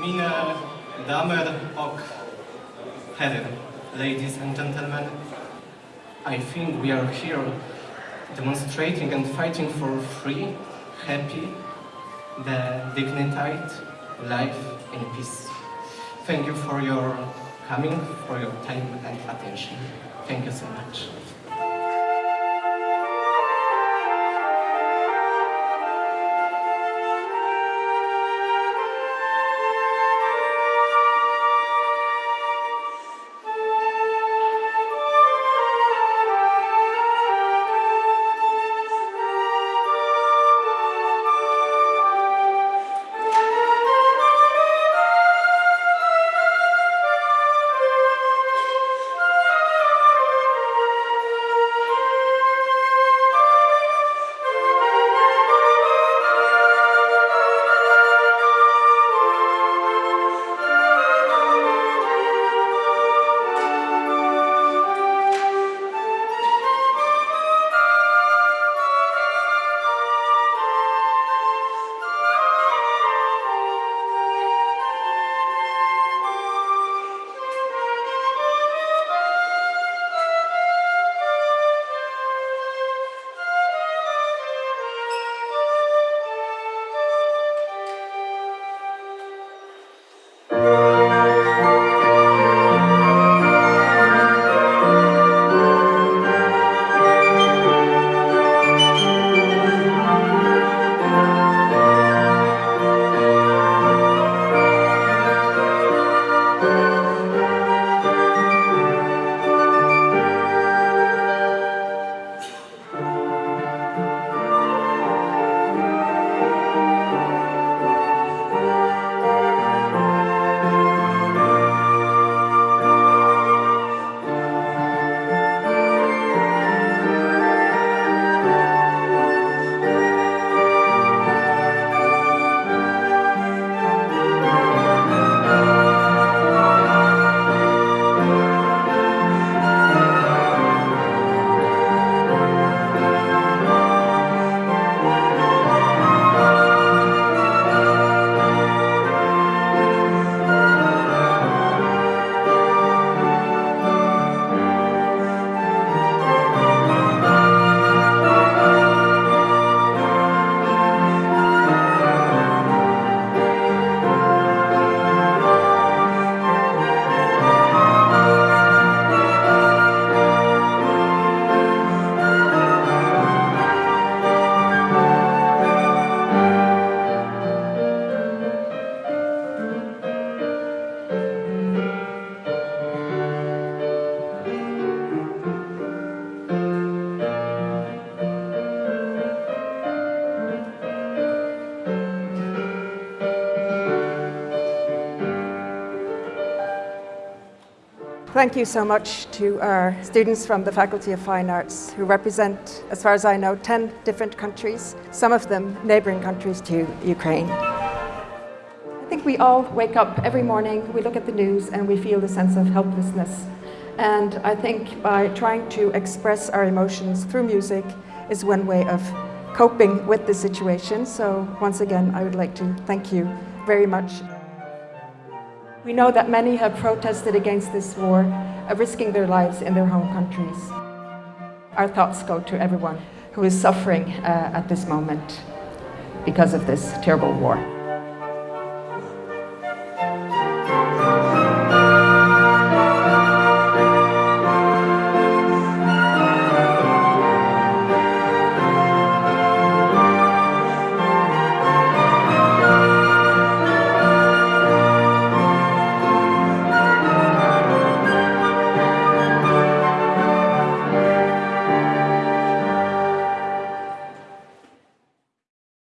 Mine damer och herrar, ladies and gentlemen, I think we are here demonstrating and fighting for free, happy, the dignified life in peace. Thank you for your coming, for your time and attention. Thank you so much. Thank you so much to our students from the Faculty of Fine Arts who represent, as far as I know, 10 different countries, some of them neighbouring countries to Ukraine. I think we all wake up every morning, we look at the news and we feel the sense of helplessness. And I think by trying to express our emotions through music is one way of coping with the situation. So once again, I would like to thank you very much. We know that many have protested against this war, risking their lives in their home countries. Our thoughts go to everyone who is suffering uh, at this moment because of this terrible war.